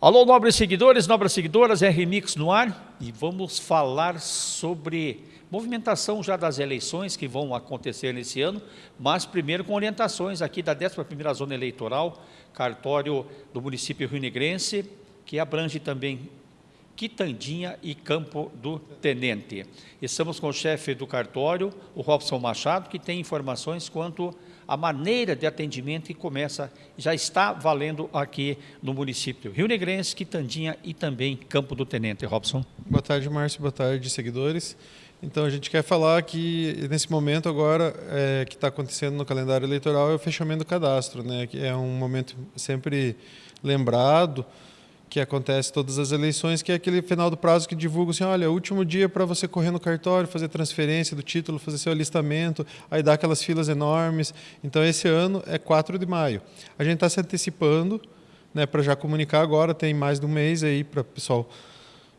Alô, nobres seguidores, nobres seguidoras, é Remix no ar e vamos falar sobre movimentação já das eleições que vão acontecer nesse ano, mas primeiro com orientações aqui da 11ª Zona Eleitoral, cartório do município Rio Negrense, que abrange também Quitandinha e Campo do Tenente. Estamos com o chefe do cartório, o Robson Machado, que tem informações quanto a maneira de atendimento que começa, já está valendo aqui no município Rio Negrense, Quitandinha e também Campo do Tenente. Robson. Boa tarde, Márcio. Boa tarde, seguidores. Então, a gente quer falar que, nesse momento agora, é, que está acontecendo no calendário eleitoral, é o fechamento do cadastro, né? que é um momento sempre lembrado, que acontece todas as eleições, que é aquele final do prazo que divulga assim, olha, último dia para você correr no cartório, fazer transferência do título, fazer seu alistamento, aí dá aquelas filas enormes. Então, esse ano é 4 de maio. A gente está se antecipando né, para já comunicar agora, tem mais de um mês aí para o pessoal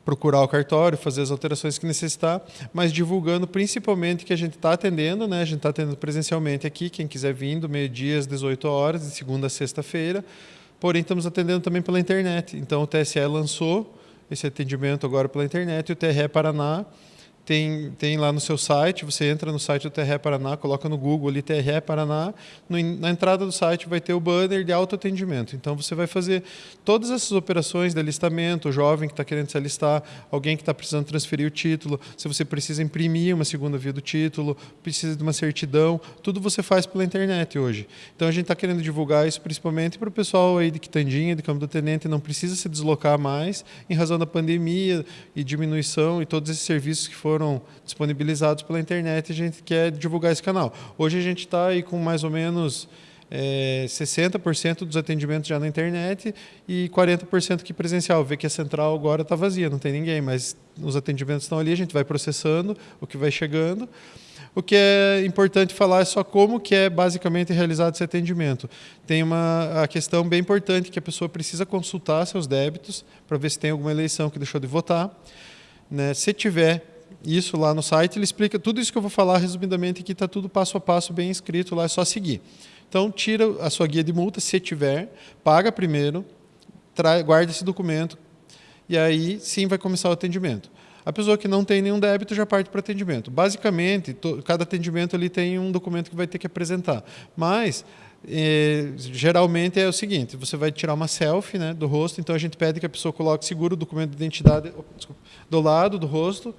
procurar o cartório, fazer as alterações que necessitar, mas divulgando principalmente que a gente está atendendo, né? a gente está atendendo presencialmente aqui, quem quiser vir, do meio-dia às 18 horas, de segunda a sexta-feira, porém estamos atendendo também pela internet. Então o TSE lançou esse atendimento agora pela internet e o TRE Paraná tem, tem lá no seu site, você entra no site do TRE Paraná, coloca no Google ali TRE Paraná, no, na entrada do site vai ter o banner de autoatendimento. Então você vai fazer todas essas operações de alistamento, o jovem que está querendo se alistar, alguém que está precisando transferir o título, se você precisa imprimir uma segunda via do título, precisa de uma certidão, tudo você faz pela internet hoje. Então a gente está querendo divulgar isso principalmente para o pessoal aí de Quitandinha, de Campo do Tenente, não precisa se deslocar mais em razão da pandemia e diminuição e todos esses serviços que foram foram disponibilizados pela internet e a gente quer divulgar esse canal. Hoje a gente está aí com mais ou menos é, 60% dos atendimentos já na internet e 40% aqui presencial. Vê que a central agora está vazia, não tem ninguém, mas os atendimentos estão ali, a gente vai processando o que vai chegando. O que é importante falar é só como que é basicamente realizado esse atendimento. Tem uma a questão bem importante que a pessoa precisa consultar seus débitos para ver se tem alguma eleição que deixou de votar. Né? Se tiver isso lá no site, ele explica tudo isso que eu vou falar resumidamente aqui, está tudo passo a passo bem escrito lá, é só seguir. Então, tira a sua guia de multa, se tiver, paga primeiro, guarda esse documento, e aí sim vai começar o atendimento. A pessoa que não tem nenhum débito já parte para atendimento. Basicamente, cada atendimento ali tem um documento que vai ter que apresentar. Mas, eh, geralmente é o seguinte, você vai tirar uma selfie né, do rosto, então a gente pede que a pessoa coloque seguro o documento de identidade desculpa, do lado do rosto,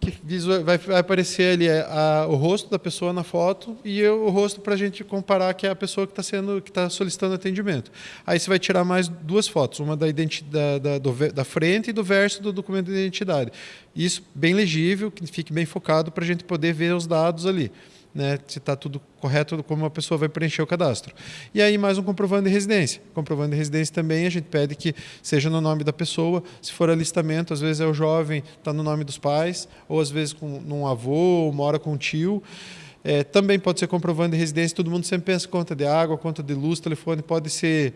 que vai, aparecer ali é, a, o rosto da pessoa na foto e o rosto para a gente comparar que é a pessoa que está sendo que está solicitando atendimento. Aí você vai tirar mais duas fotos, uma da, da, do, da frente e do verso do documento de identidade. Isso bem legível, que fique bem focado para a gente poder ver os dados ali né, se está tudo correto, como a pessoa vai preencher o cadastro. E aí mais um comprovando de residência. Comprovando de residência também a gente pede que seja no nome da pessoa. Se for alistamento, às vezes é o jovem, está no nome dos pais, ou às vezes com um avô, mora com um tio. É, também pode ser comprovando de residência, todo mundo sempre pensa conta de água, conta de luz, telefone, pode ser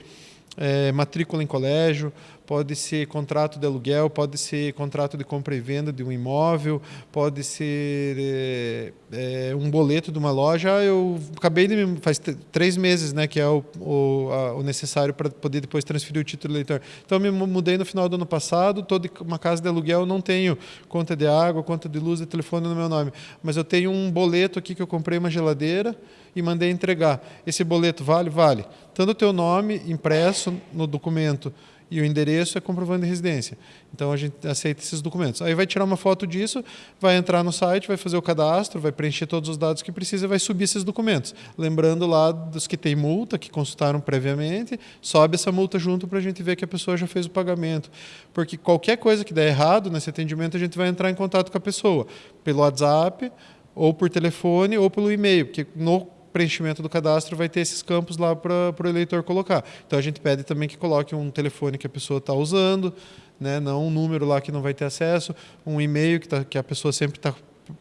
é, matrícula em colégio, pode ser contrato de aluguel, pode ser contrato de compra e venda de um imóvel, pode ser é, é, um boleto de uma loja. Eu acabei de faz três meses, né, que é o, o, a, o necessário para poder depois transferir o título eleitor. Então me mudei no final do ano passado, toda uma casa de aluguel não tenho conta de água, conta de luz, de telefone no meu nome, mas eu tenho um boleto aqui que eu comprei uma geladeira e mandei entregar. Esse boleto vale, vale. Tanto o teu nome impresso no documento e o endereço é comprovando de residência. Então a gente aceita esses documentos. Aí vai tirar uma foto disso, vai entrar no site, vai fazer o cadastro, vai preencher todos os dados que precisa e vai subir esses documentos. Lembrando lá dos que tem multa, que consultaram previamente, sobe essa multa junto para a gente ver que a pessoa já fez o pagamento. Porque qualquer coisa que der errado nesse atendimento, a gente vai entrar em contato com a pessoa, pelo WhatsApp, ou por telefone, ou pelo e-mail, porque no preenchimento do cadastro vai ter esses campos lá para o eleitor colocar. Então a gente pede também que coloque um telefone que a pessoa está usando, né, não um número lá que não vai ter acesso, um e-mail que, tá, que a pessoa sempre está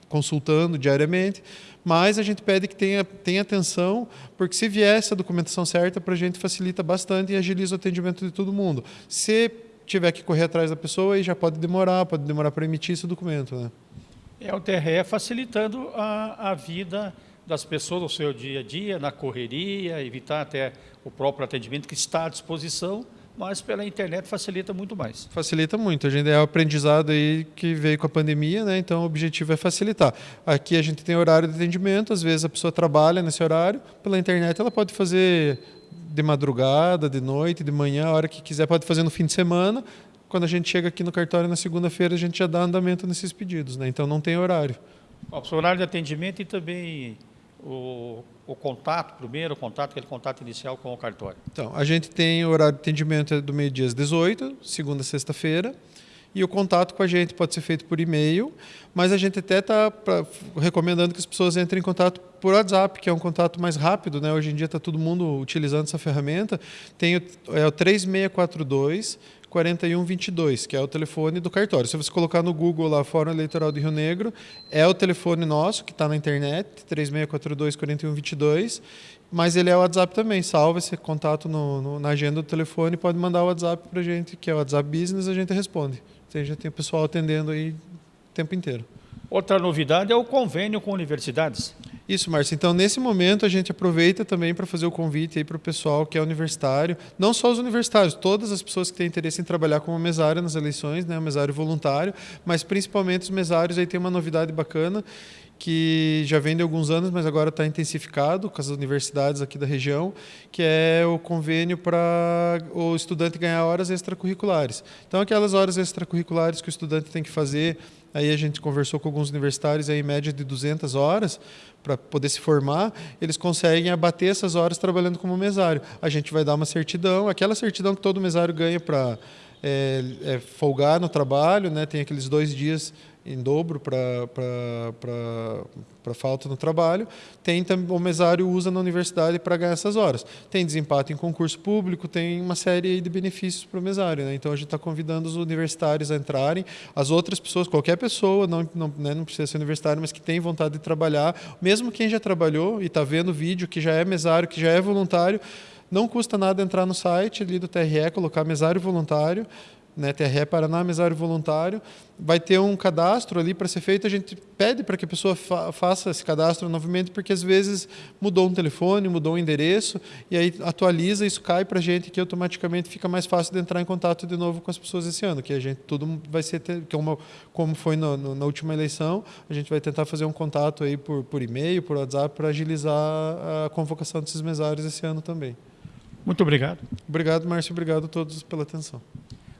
consultando diariamente, mas a gente pede que tenha, tenha atenção, porque se vier essa documentação certa, para a gente facilita bastante e agiliza o atendimento de todo mundo. Se tiver que correr atrás da pessoa, aí já pode demorar, pode demorar para emitir esse documento. Né? É o TRE facilitando a, a vida das pessoas no seu dia a dia, na correria, evitar até o próprio atendimento que está à disposição, mas pela internet facilita muito mais. Facilita muito. A gente é o aprendizado aí que veio com a pandemia, né? Então o objetivo é facilitar. Aqui a gente tem horário de atendimento, às vezes a pessoa trabalha nesse horário, pela internet ela pode fazer de madrugada, de noite, de manhã, a hora que quiser, pode fazer no fim de semana. Quando a gente chega aqui no cartório na segunda-feira, a gente já dá andamento nesses pedidos, né? Então não tem horário. O horário de atendimento e também o, o, contato, primeiro contato, aquele contato inicial com o cartório? Então, a gente tem o horário de atendimento do meio-dia às 18, segunda a sexta-feira, e o contato com a gente pode ser feito por e-mail, mas a gente até está recomendando que as pessoas entrem em contato por WhatsApp, que é um contato mais rápido, né? Hoje em dia está todo mundo utilizando essa ferramenta. Tem o, é o 3642 4122, que é o telefone do cartório. Se você colocar no Google lá, Fórum Eleitoral de Rio Negro, é o telefone nosso, que está na internet, 3642 4122, mas ele é o WhatsApp também. Salva esse contato no, no, na agenda do telefone, pode mandar o WhatsApp para a gente, que é o WhatsApp Business, a gente responde. Então, já tem o pessoal atendendo aí o tempo inteiro. Outra novidade é o convênio com universidades. Isso, Márcio. Então, nesse momento, a gente aproveita também para fazer o convite aí para o pessoal que é universitário, não só os universitários, todas as pessoas que têm interesse em trabalhar como mesário nas eleições, né, mesário voluntário, mas principalmente os mesários aí tem uma novidade bacana que já vem de alguns anos, mas agora está intensificado com as universidades aqui da região, que é o convênio para o estudante ganhar horas extracurriculares. Então, aquelas horas extracurriculares que o estudante tem que fazer Aí a gente conversou com alguns universitários, aí, em média de 200 horas, para poder se formar, eles conseguem abater essas horas trabalhando como mesário. A gente vai dar uma certidão, aquela certidão que todo mesário ganha para é, é, folgar no trabalho, né? tem aqueles dois dias em dobro para falta no trabalho. Tem também o mesário usa na universidade para ganhar essas horas. Tem desempate em concurso público, tem uma série de benefícios para o mesário. Né? Então a gente está convidando os universitários a entrarem, as outras pessoas, qualquer pessoa, não, não, né, não precisa ser universitário, mas que tem vontade de trabalhar, mesmo quem já trabalhou e está vendo o vídeo, que já é mesário, que já é voluntário, não custa nada entrar no site ali do TRE, colocar mesário voluntário, né, TRE Paraná, mesário voluntário, vai ter um cadastro ali para ser feito, a gente pede para que a pessoa fa faça esse cadastro novamente, porque às vezes mudou um telefone, mudou um endereço, e aí atualiza, isso cai para a gente, que automaticamente fica mais fácil de entrar em contato de novo com as pessoas esse ano, que a gente tudo vai ser, como, como foi no, no, na última eleição, a gente vai tentar fazer um contato aí por, por e-mail, por WhatsApp, para agilizar a convocação desses mesários esse ano também. Muito obrigado. Obrigado, Márcio. Obrigado a todos pela atenção.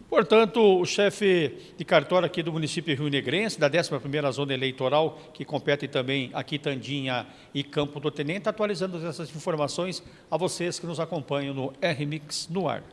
Portanto, o chefe de cartório aqui do município Rio Negrense, da 11ª Zona Eleitoral, que compete também aqui Tandinha e Campo do Tenente, atualizando essas informações a vocês que nos acompanham no RMix no ar.